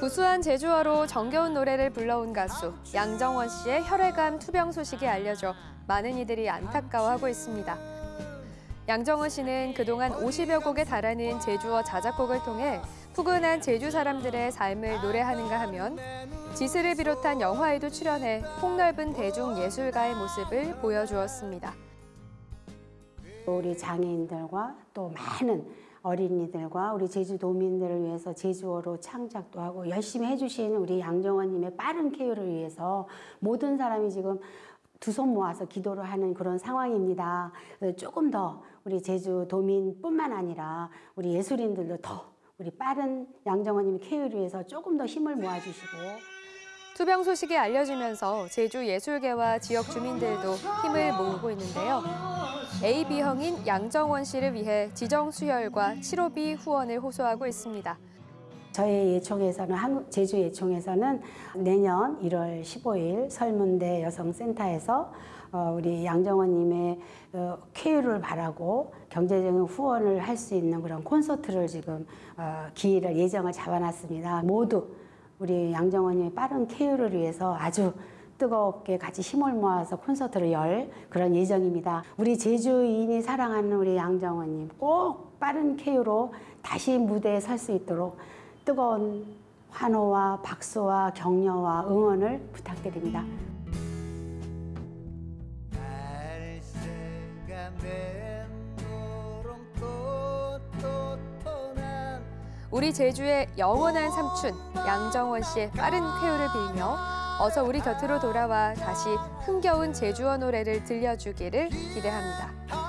구수한 제주어로 정겨운 노래를 불러온 가수 양정원 씨의 혈액암 투병 소식이 알려져 많은 이들이 안타까워하고 있습니다. 양정원 씨는 그동안 50여 곡에 달하는 제주어 자작곡을 통해 푸근한 제주 사람들의 삶을 노래하는가 하면 지스를 비롯한 영화에도 출연해 폭넓은 대중 예술가의 모습을 보여주었습니다. 우리 장애인들과 또 많은 어린이들과 우리 제주도민들을 위해서 제주어로 창작도 하고 열심히 해주신 우리 양정원님의 빠른 케어를 위해서 모든 사람이 지금 두 손 모아서 기도를 하는 그런 상황입니다. 조금 더 우리 제주도민뿐만 아니라 우리 예술인들도 더 우리 빠른 양정원님의 케어를 위해서 조금 더 힘을 모아주시고 투병 소식이 알려지면서 제주 예술계와 지역 주민들도 힘을 모으고 있는데요. AB형인 양정원 씨를 위해 지정 수혈과 치료비 후원을 호소하고 있습니다. 저희 예총에서는 한국 제주 예총에서는 내년 1월 15일 설문대 여성센터에서 어, 우리 양정원님의 어, 쾌유를 바라고 경제적인 후원을 할 수 있는 그런 콘서트를 지금 어, 기일을 예정을 잡아놨습니다. 모두 우리 양정원님의 빠른 쾌유를 위해서 아주 뜨겁게 같이 힘을 모아서 콘서트를 열 그런 예정입니다. 우리 제주인이 사랑하는 우리 양정원님 꼭 빠른 쾌유로 다시 무대에 설 수 있도록 뜨거운 환호와 박수와 격려와 응원을 부탁드립니다. 우리 제주의 영원한 삼촌 양정원 씨의 빠른 쾌유를 빌며 어서 우리 곁으로 돌아와 다시 흥겨운 제주어 노래를 들려주기를 기대합니다.